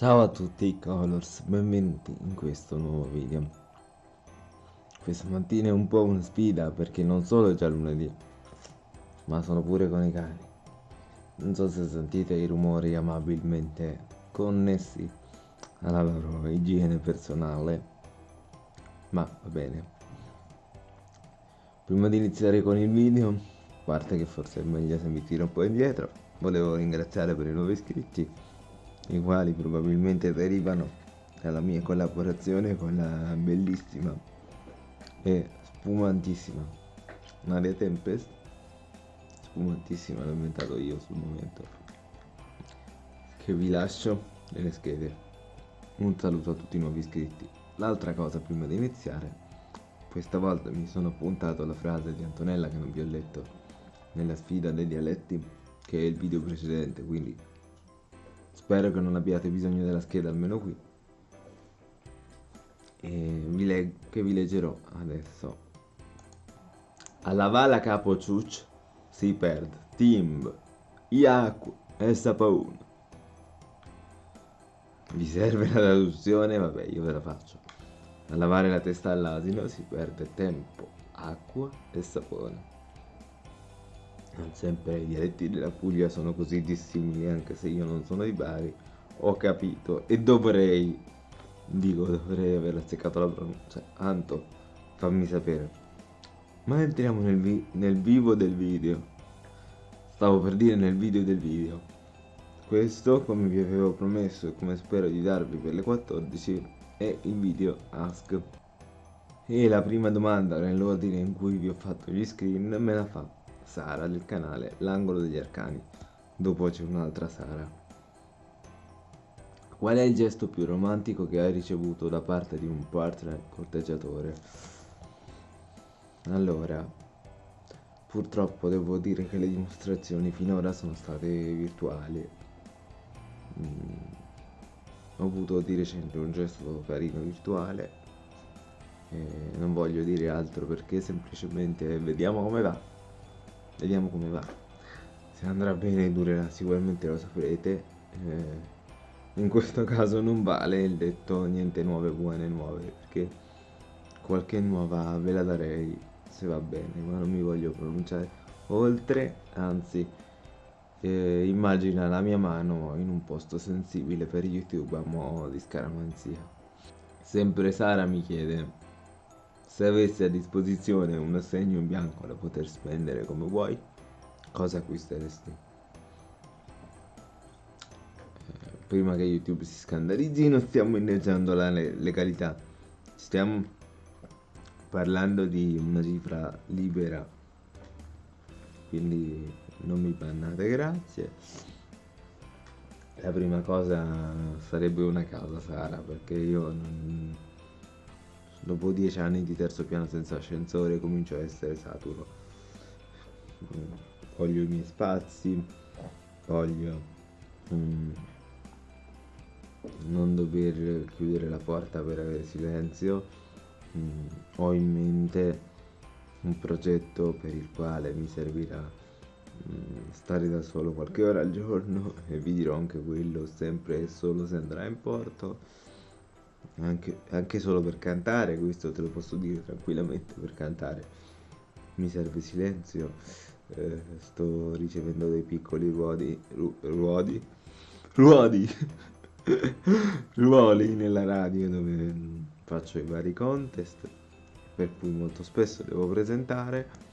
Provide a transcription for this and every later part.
Ciao a tutti Colors, benvenuti in questo nuovo video. Questa mattina è un po' una sfida perché non solo è già lunedì, ma sono pure con i cani. Non so se sentite i rumori amabilmente connessi alla loro igiene personale, ma va bene. Prima di iniziare con il video, a parte che forse è meglio se mi tiro un po' indietro, volevo ringraziare per i nuovi iscritti i quali probabilmente derivano dalla mia collaborazione con la bellissima e spumantissima Maria Tempest. Spumantissima l'ho inventato io sul momento. Che vi lascio nelle schede. Un saluto a tutti i nuovi iscritti. L'altra cosa prima di iniziare questa volta mi sono appuntato la frase di Antonella che non vi ho letto nella sfida dei dialetti che è il video precedente quindi Spero che non abbiate bisogno della scheda almeno qui. Vi che vi leggerò adesso. Alla vala capo ciuc si perde timb, iacu e sapaun. Vi serve la traduzione? Vabbè, io ve la faccio. A lavare la testa all'asino si perde tempo, acqua e sapone. Non sempre i dialetti della Puglia sono così dissimili, anche se io non sono di Bari. Ho capito e dovrei, dico dovrei aver azzeccato la pronuncia. Anto, fammi sapere. Ma entriamo nel, vi nel vivo del video. Stavo per dire nel video del video. Questo, come vi avevo promesso e come spero di darvi per le 14, è il video Ask. E la prima domanda nell'ordine in cui vi ho fatto gli screen me la fa Sara del canale L'angolo degli arcani. Dopo c'è un'altra Sara. Qual è il gesto più romantico che hai ricevuto da parte di un partner corteggiatore? Allora, purtroppo devo dire che le dimostrazioni finora sono state virtuali. Mm, ho avuto di recente un gesto carino virtuale. E non voglio dire altro perché semplicemente vediamo come va vediamo come va. Se andrà bene durerà sicuramente lo saprete. Eh, in questo caso non vale il detto niente nuove buone nuove perché qualche nuova ve la darei se va bene ma non mi voglio pronunciare oltre anzi eh, immagina la mia mano in un posto sensibile per youtube a mo' di scaramanzia sempre Sara mi chiede se avessi a disposizione un assegno in bianco da poter spendere come vuoi, cosa acquisteresti? Eh, prima che YouTube si scandalizzi non stiamo inneggiando la legalità, stiamo parlando di una cifra libera, quindi non mi bannate, grazie. La prima cosa sarebbe una casa Sara, perché io non dopo dieci anni di terzo piano senza ascensore comincio a essere saturo. Voglio i miei spazi voglio mm, non dover chiudere la porta per avere silenzio. Mm, ho in mente un progetto per il quale mi servirà mm, stare da solo qualche ora al giorno e vi dirò anche quello sempre e solo se andrà in porto anche, anche solo per cantare, questo te lo posso dire tranquillamente, per cantare. Mi serve silenzio, eh, sto ricevendo dei piccoli ruodi, ru, ruodi, ruodi, ruoli nella radio dove faccio i vari contest, per cui molto spesso devo presentare.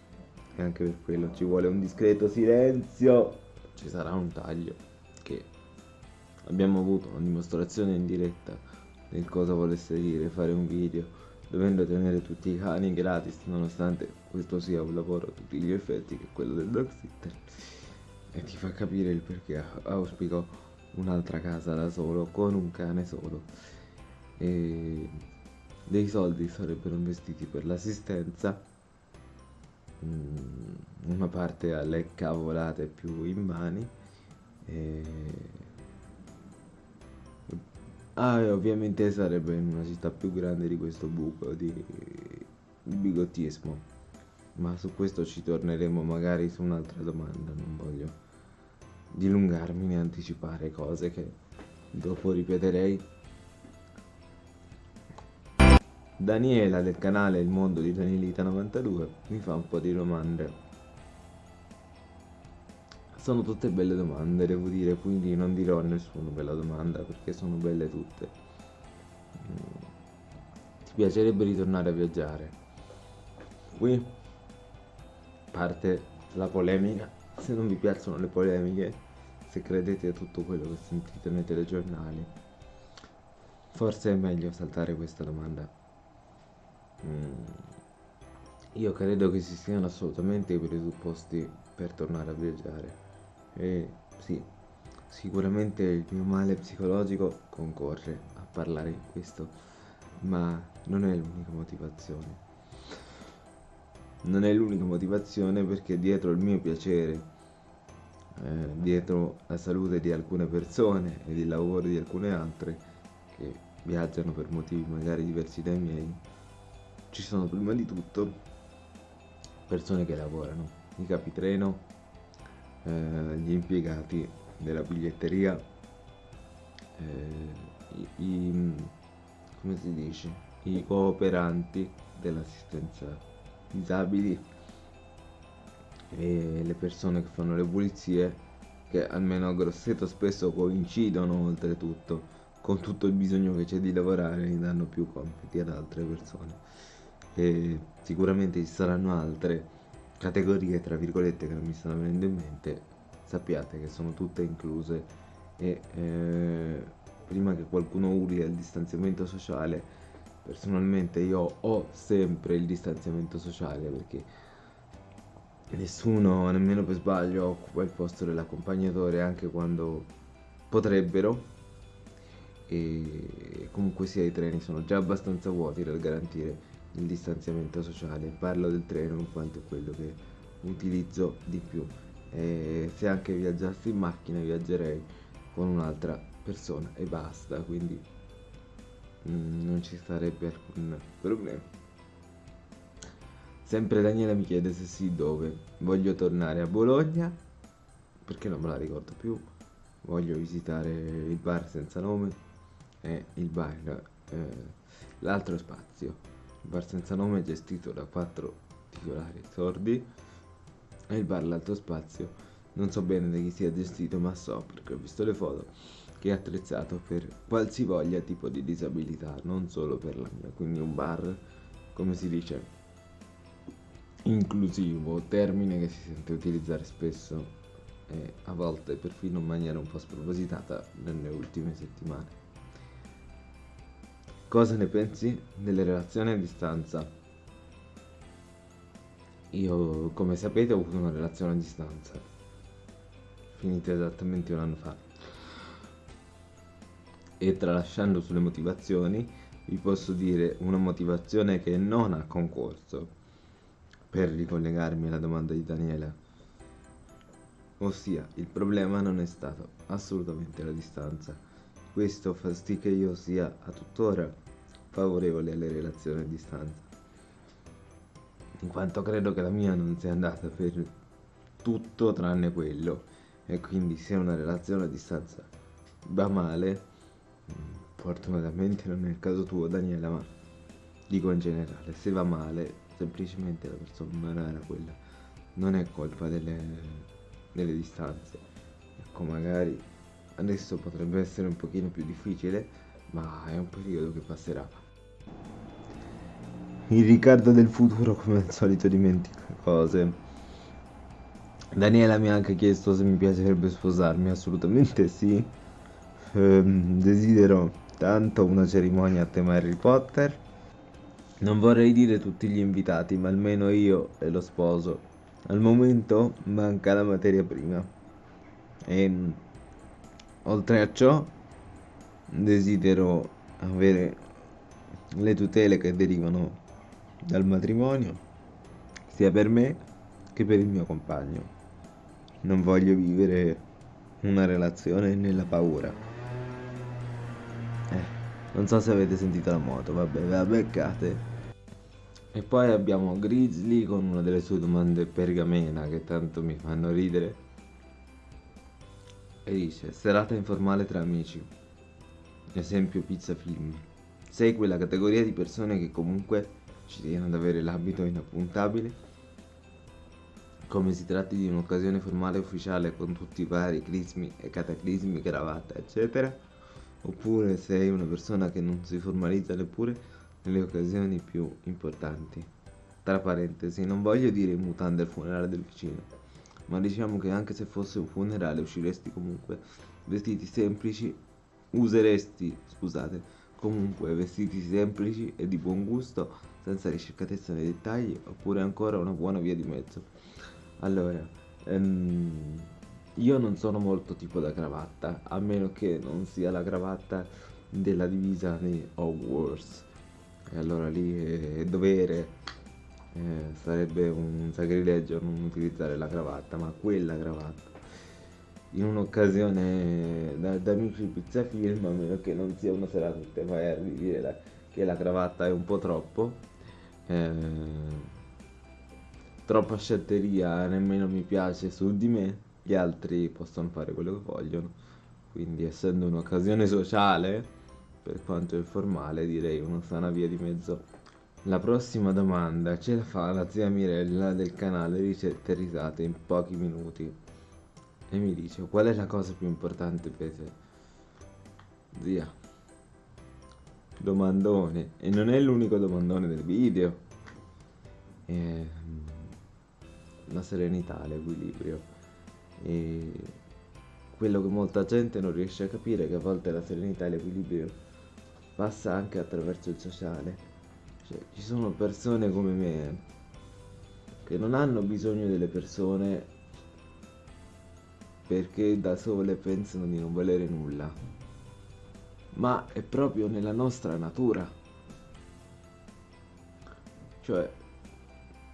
E anche per quello ci vuole un discreto silenzio, ci sarà un taglio che abbiamo avuto una dimostrazione in diretta del cosa volesse dire fare un video dovendo tenere tutti i cani gratis nonostante questo sia un lavoro a tutti gli effetti che quello del dog sitter. E ti fa capire il perché. Auspico un'altra casa da solo con un cane solo. E dei soldi sarebbero investiti per l'assistenza. Mm, una parte alle cavolate più immani e Ah, e ovviamente sarebbe in una città più grande di questo buco di bigottismo. Ma su questo ci torneremo magari su un'altra domanda, non voglio dilungarmi né anticipare cose che dopo ripeterei. Daniela del canale Il Mondo di Danielita 92 mi fa un po' di domande. Sono tutte belle domande, devo dire, quindi non dirò a nessuno bella domanda perché sono belle tutte. Mm. Ti piacerebbe ritornare a viaggiare? Qui parte la polemica. Se non vi piacciono le polemiche, se credete a tutto quello che sentite nei telegiornali, forse è meglio saltare questa domanda. Mm. Io credo che ci siano assolutamente i presupposti per tornare a viaggiare. E sì, sicuramente il mio male psicologico concorre a parlare di questo, ma non è l'unica motivazione. Non è l'unica motivazione perché dietro il mio piacere, eh, dietro la salute di alcune persone ed il lavoro di alcune altre che viaggiano per motivi magari diversi dai miei, ci sono prima di tutto persone che lavorano, i capitreno, eh, gli impiegati della biglietteria, eh, i, i, come si dice, i cooperanti dell'assistenza disabili e le persone che fanno le pulizie che almeno a Grosseto spesso coincidono oltretutto con tutto il bisogno che c'è di lavorare e danno più compiti ad altre persone. E sicuramente ci saranno altre categorie tra virgolette che non mi stanno venendo in mente sappiate che sono tutte incluse e eh, prima che qualcuno urli al distanziamento sociale personalmente io ho sempre il distanziamento sociale perché nessuno nemmeno per sbaglio occupa il posto dell'accompagnatore anche quando potrebbero. E comunque sia i treni sono già abbastanza vuoti per garantire il distanziamento sociale. Parlo del treno in quanto è quello che utilizzo di più. E se anche viaggiassi in macchina viaggerei con un'altra persona e basta, quindi mm, non ci sarebbe alcun problema. Sempre Daniela mi chiede se sì dove. Voglio tornare a Bologna, perché non me la ricordo più. Voglio visitare il bar senza nome e il bar, eh, l'altro spazio bar senza nome gestito da quattro titolari sordi e il bar L'Alto Spazio. Non so bene da chi sia gestito ma so perché ho visto le foto che è attrezzato per qualsivoglia tipo di disabilità non solo per la mia quindi un bar come si dice inclusivo termine che si sente utilizzare spesso e a volte perfino in maniera un po' spropositata nelle ultime settimane Cosa ne pensi delle relazioni a distanza? Io, come sapete, ho avuto una relazione a distanza, finita esattamente un anno fa. E tralasciando sulle motivazioni, vi posso dire una motivazione che non ha concorso per ricollegarmi alla domanda di Daniela. Ossia, il problema non è stato assolutamente la distanza questo fa sì che io sia a tuttora favorevole alle relazioni a distanza, in quanto credo che la mia non sia andata per tutto tranne quello, e quindi se una relazione a distanza va male, fortunatamente non è il caso tuo Daniela, ma dico in generale, se va male, semplicemente la persona non era quella, non è colpa delle, delle distanze, ecco magari Adesso potrebbe essere un pochino più difficile, ma è un periodo che passerà. Il Riccardo del futuro come al solito dimentica cose. Daniela mi ha anche chiesto se mi piacerebbe sposarmi, assolutamente sì. Ehm, desidero tanto una cerimonia a tema Harry Potter. Non vorrei dire tutti gli invitati, ma almeno io e lo sposo. Al momento manca la materia prima. E Oltre a ciò, desidero avere le tutele che derivano dal matrimonio, sia per me che per il mio compagno. Non voglio vivere una relazione nella paura. Eh, non so se avete sentito la moto, vabbè, ve la beccate. E poi abbiamo Grizzly con una delle sue domande pergamena che tanto mi fanno ridere e dice serata informale tra amici esempio pizza film. Sei quella categoria di persone che comunque ci tiene ad avere l'abito inappuntabile come si tratti di un'occasione formale ufficiale con tutti i vari crismi e cataclismi, cravatta, eccetera, oppure sei una persona che non si formalizza neppure nelle occasioni più importanti. Tra parentesi, non voglio dire in mutande al funerale del vicino, ma diciamo che anche se fosse un funerale usciresti comunque vestiti semplici, useresti, scusate, comunque vestiti semplici e di buon gusto, senza ricercatezza nei dettagli, oppure ancora una buona via di mezzo. Allora, ehm, io non sono molto tipo da cravatta, a meno che non sia la cravatta della divisa di Hogwarts. E allora lì è dovere, eh, sarebbe un sacrilegio non utilizzare la cravatta, ma quella cravatta. In un'occasione da, da amici pizza film, a meno che non sia una serata tutte fai dire la, che la cravatta è un po' troppo. Eh, troppa scelteria nemmeno mi piace su di me, gli altri possono fare quello che vogliono. Quindi essendo un'occasione sociale, per quanto informale, direi una sana via di mezzo. La prossima domanda ce la fa la zia Mirella del canale Ricette Risate in pochi minuti. E mi dice, qual è la cosa più importante per te? Zia. Domandone. E non è l'unico domandone del video. Eh, la serenità, l'equilibrio. E quello che molta gente non riesce a capire è che a volte la serenità e l'equilibrio passa anche attraverso il sociale. Cioè, ci sono persone come me che non hanno bisogno delle persone perché da sole pensano di non valere nulla, ma è proprio nella nostra natura. Cioè,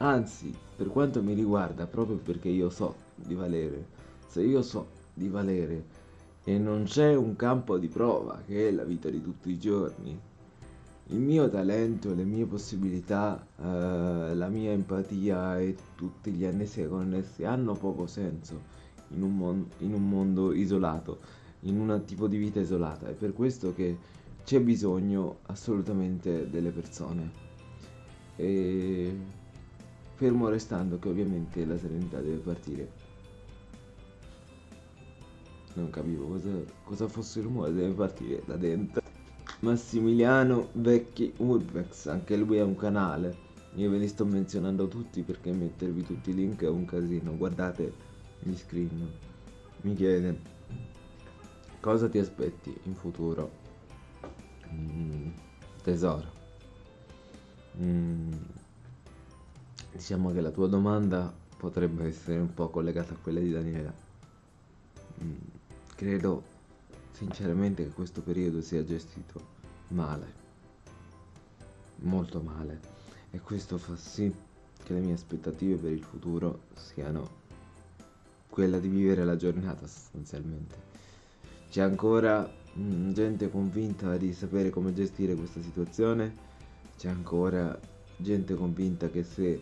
Anzi, per quanto mi riguarda, proprio perché io so di valere, se io so di valere e non c'è un campo di prova che è la vita di tutti i giorni, il mio talento, le mie possibilità, eh, la mia empatia e tutti gli annessi connessi hanno poco senso in un, in un mondo isolato, in un tipo di vita isolata. È per questo che c'è bisogno assolutamente delle persone. E fermo restando che ovviamente la serenità deve partire. Non capivo cosa, cosa fosse il rumore, deve partire da dentro. Massimiliano Vecchi Urbex, anche lui ha un canale. Io ve li sto menzionando tutti perché mettervi tutti i link è un casino. Guardate gli screen. Mi chiede cosa ti aspetti in futuro? Mm, tesoro. Mm, Diciamo che la tua domanda potrebbe essere un po' collegata a quella di Daniela. Mm, credo sinceramente che questo periodo sia gestito male, molto male, e questo fa sì che le mie aspettative per il futuro siano quella di vivere la giornata sostanzialmente. C'è ancora mh, mm, gente convinta di sapere come gestire questa situazione, c'è ancora gente convinta che se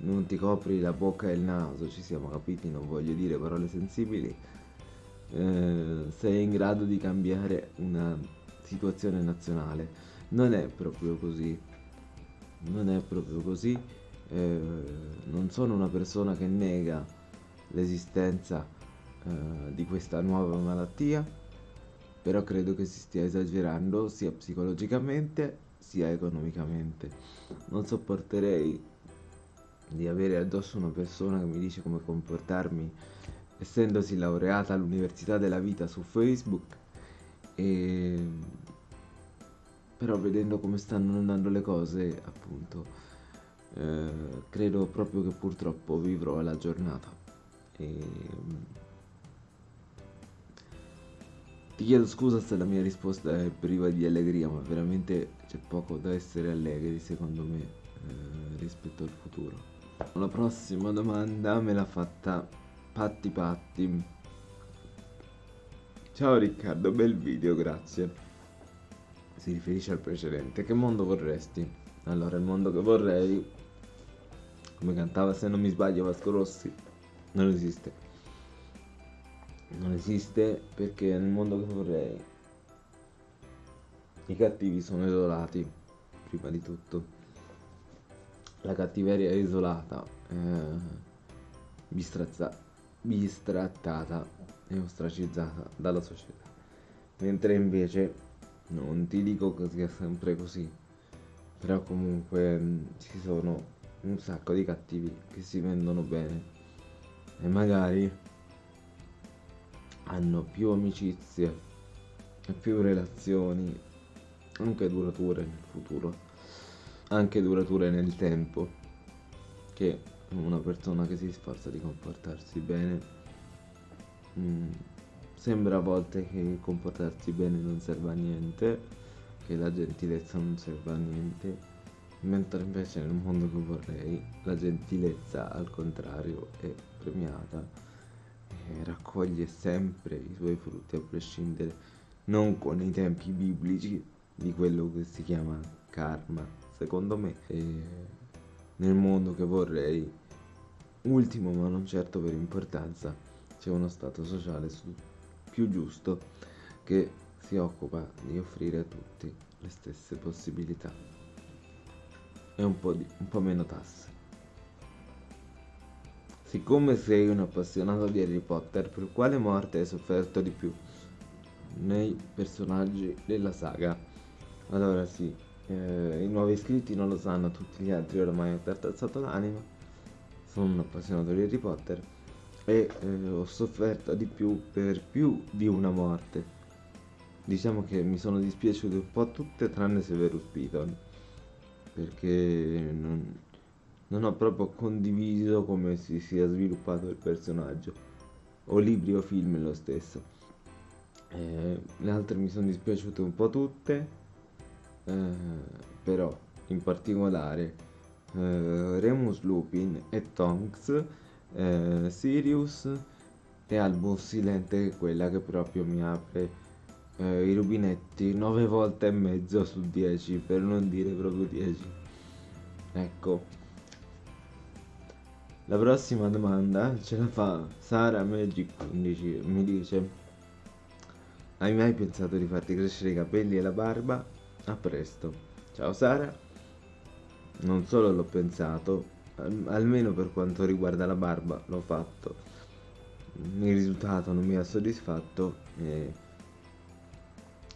non ti copri la bocca e il naso, ci siamo capiti, non voglio dire parole sensibili, eh, sei in grado di cambiare una situazione nazionale. Non è proprio così, non è proprio così, eh, non sono una persona che nega l'esistenza eh, di questa nuova malattia, però credo che si stia esagerando sia psicologicamente sia economicamente. Non sopporterei di avere addosso una persona che mi dice come comportarmi essendosi laureata all'università della vita su Facebook e però vedendo come stanno andando le cose appunto eh, credo proprio che purtroppo vivrò la giornata e ti chiedo scusa se la mia risposta è priva di allegria ma veramente c'è poco da essere allegri secondo me eh, rispetto al futuro la prossima domanda me l'ha fatta Patti Patti. Ciao Riccardo, bel video, grazie. Si riferisce al precedente. Che mondo vorresti? Allora, il mondo che vorrei, come cantava se non mi sbaglio Vasco Rossi, non esiste. Non esiste perché nel mondo che vorrei i cattivi sono isolati, prima di tutto. La cattiveria è isolata, eh, bistrattata e ostracizzata dalla società. Mentre invece, non ti dico che sia sempre così, però comunque mh, ci sono un sacco di cattivi che si vendono bene e magari hanno più amicizie e più relazioni anche durature nel futuro anche durature nel tempo che una persona che si sforza di comportarsi bene mm, sembra a volte che comportarsi bene non serva a niente che la gentilezza non serva a niente mentre invece nel mondo che vorrei la gentilezza al contrario è premiata e raccoglie sempre i suoi frutti a prescindere non con i tempi biblici di quello che si chiama karma secondo me e nel mondo che vorrei ultimo ma non certo per importanza c'è uno stato sociale più giusto che si occupa di offrire a tutti le stesse possibilità e un po', di, un po' meno tasse. Siccome sei un appassionato di Harry Potter, per quale morte hai sofferto di più nei personaggi della saga? Allora sì, eh, i nuovi iscritti non lo sanno, tutti gli altri oramai ho tartazzato l'anima. Sono un appassionato di Harry Potter e eh, ho sofferto di più per più di una morte. Diciamo che mi sono dispiaciute un po' tutte tranne Severus Piton perché non, non ho proprio condiviso come si sia sviluppato il personaggio. O libri o film lo stesso. Eh, le altre mi sono dispiaciute un po' tutte eh, però in particolare eh, Remus Lupin e Tonks eh, Sirius e Albus Silente quella che proprio mi apre eh, i rubinetti 9 volte e mezzo su 10 per non dire proprio 10 ecco la prossima domanda ce la fa Sara Magic 15 mi dice hai mai pensato di farti crescere i capelli e la barba? a presto. Ciao Sara. Non solo l'ho pensato almeno per quanto riguarda la barba l'ho fatto. Il risultato non mi ha soddisfatto e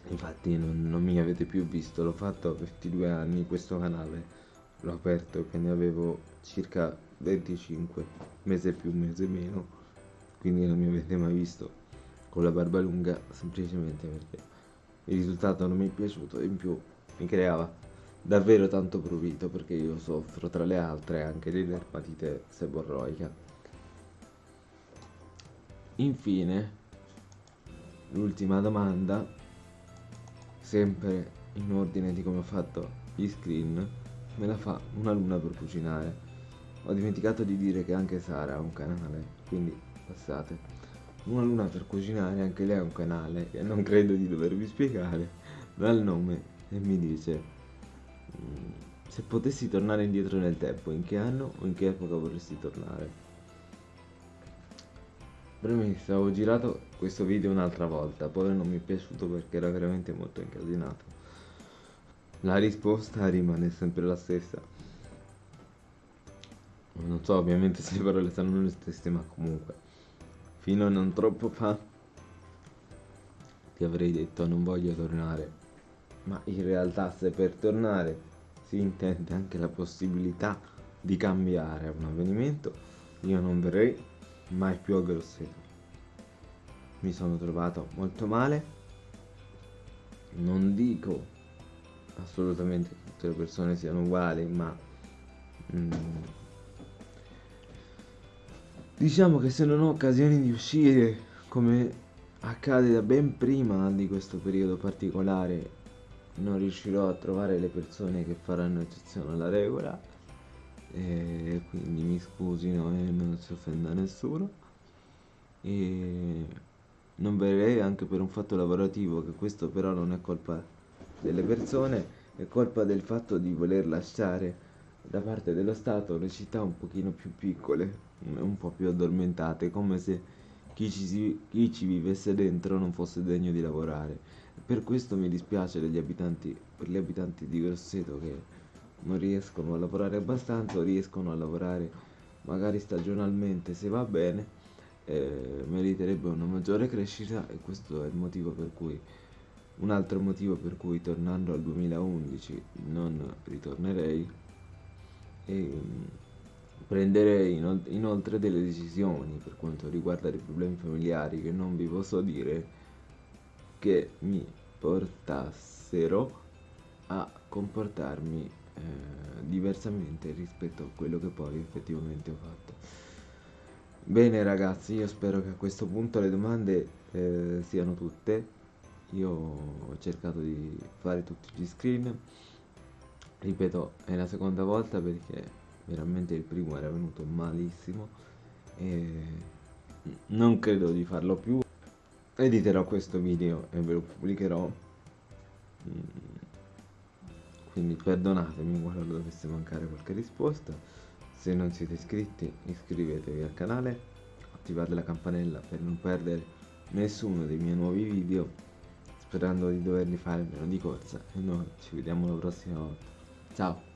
infatti non, non mi avete più visto. L'ho fatto a 22 anni questo canale. L'ho aperto che ne avevo circa 25 mese più mese meno quindi non mi avete mai visto con la barba lunga semplicemente perché il risultato non mi è piaciuto e in più mi creava davvero tanto prurito perché io soffro tra le altre anche di dermatite seborroica infine l'ultima domanda sempre in ordine di come ho fatto gli screen, me la fa una luna per cucinare. Ho dimenticato di dire che anche Sara ha un canale, quindi passate. Una luna per cucinare, anche lei ha un canale che non credo di dovervi spiegare dal nome e mi dice mm, se potessi tornare indietro nel tempo, in che anno o in che epoca vorresti tornare? Premessa, ho girato questo video un'altra volta, poi non mi è piaciuto perché era veramente molto incasinato. La risposta rimane sempre la stessa. Non so ovviamente se le parole saranno le stesse, ma comunque. Fino a non troppo fa ti avrei detto non voglio tornare. Ma in realtà se per tornare si intende anche la possibilità di cambiare un avvenimento, io non verrei mai più a Grosseto. Mi sono trovato molto male. Non dico assolutamente che tutte le persone siano uguali, ma mm, diciamo che se non ho occasioni di uscire, come accade da ben prima di questo periodo particolare, non riuscirò a trovare le persone che faranno eccezione alla regola e quindi mi scusino e non si offenda nessuno. E non verrei anche per un fatto lavorativo che questo però non è colpa delle persone è colpa del fatto di voler lasciare da parte dello Stato le città un pochino più piccole un po' più addormentate come se chi ci, chi ci vivesse dentro non fosse degno di lavorare. Per questo mi dispiace abitanti, per gli abitanti di Grosseto che non riescono a lavorare abbastanza riescono a lavorare magari stagionalmente se va bene, eh, meriterebbe una maggiore crescita e questo è il motivo per cui un altro motivo per cui tornando al 2011 non ritornerei e mm, prenderei inoltre delle decisioni per quanto riguarda i problemi familiari che non vi posso dire che mi portassero a comportarmi eh, diversamente rispetto a quello che poi effettivamente ho fatto. Bene ragazzi, io spero che a questo punto le domande eh, siano tutte. Io ho cercato di fare tutti gli screen. Ripeto, è la seconda volta perché veramente il primo era venuto malissimo e non credo di farlo più. Editerò questo video e ve lo pubblicherò. Mm. quindi perdonatemi quando dovesse mancare qualche risposta. Se non siete iscritti iscrivetevi al canale attivate la campanella per non perdere nessuno dei miei nuovi video sperando di doverli fare meno di corsa e noi ci vediamo la prossima volta ciao